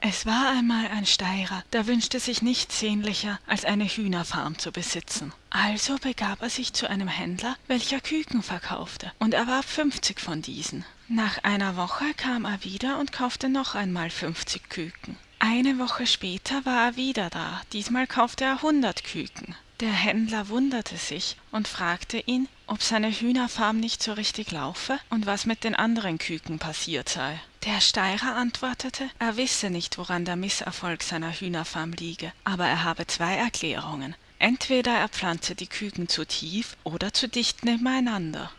es war einmal ein steirer der wünschte sich nichts sehnlicher als eine hühnerfarm zu besitzen. Also begab er sich zu einem händler welcher küken verkaufte und erwarb fünfzig von diesen. Nach einer woche kam er wieder und kaufte noch einmal fünfzig küken. Eine woche später war er wieder da. Diesmal kaufte er hundert küken der händler wunderte sich und fragte ihn ob seine hühnerfarm nicht so richtig laufe und was mit den anderen küken passiert sei. Der steirer antwortete er wisse nicht woran der mißerfolg seiner hühnerfarm liege aber er habe zwei erklärungen. Entweder er pflanze die küken zu tief oder zu dicht nebeneinander